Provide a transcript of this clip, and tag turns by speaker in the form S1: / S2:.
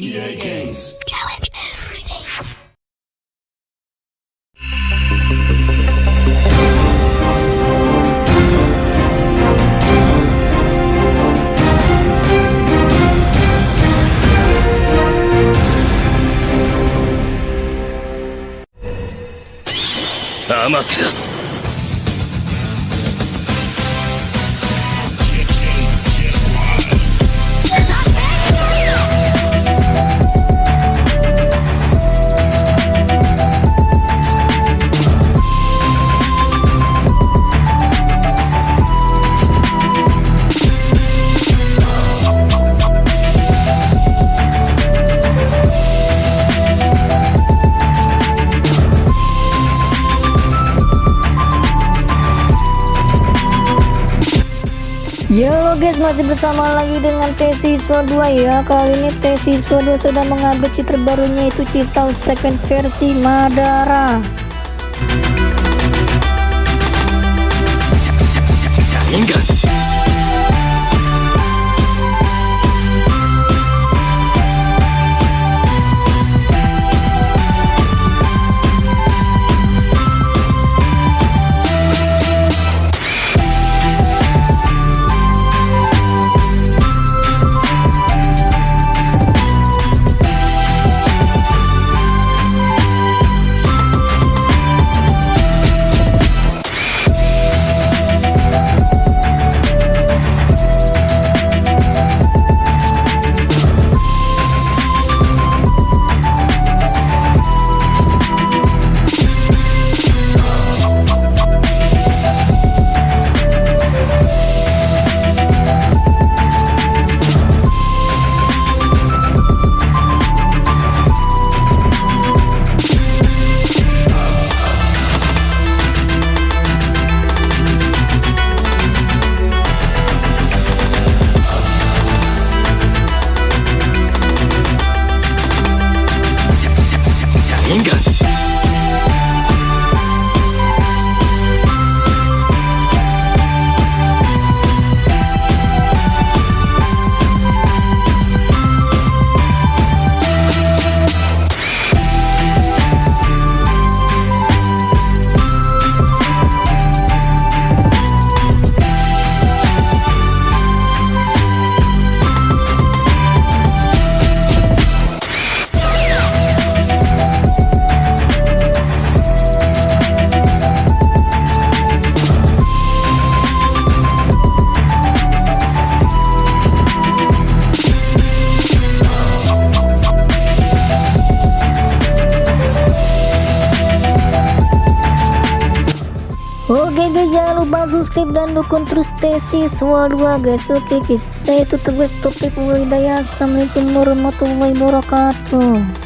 S1: EA Games.
S2: Challenge everything.
S3: Amaterasu.
S4: Yo guys masih bersama lagi dengan T siswa 2 ya Kali ini T siswa 2 sedang mengambil cheat terbarunya itu Cisau second versi Madara
S3: Sharingan.
S4: Oke guys jangan lupa subscribe dan dukung terus T siswa 2 guys. Oke guys. Saya tutup guys. Topik mulai daya Assalamualaikum warahmatullahi wabarakatuh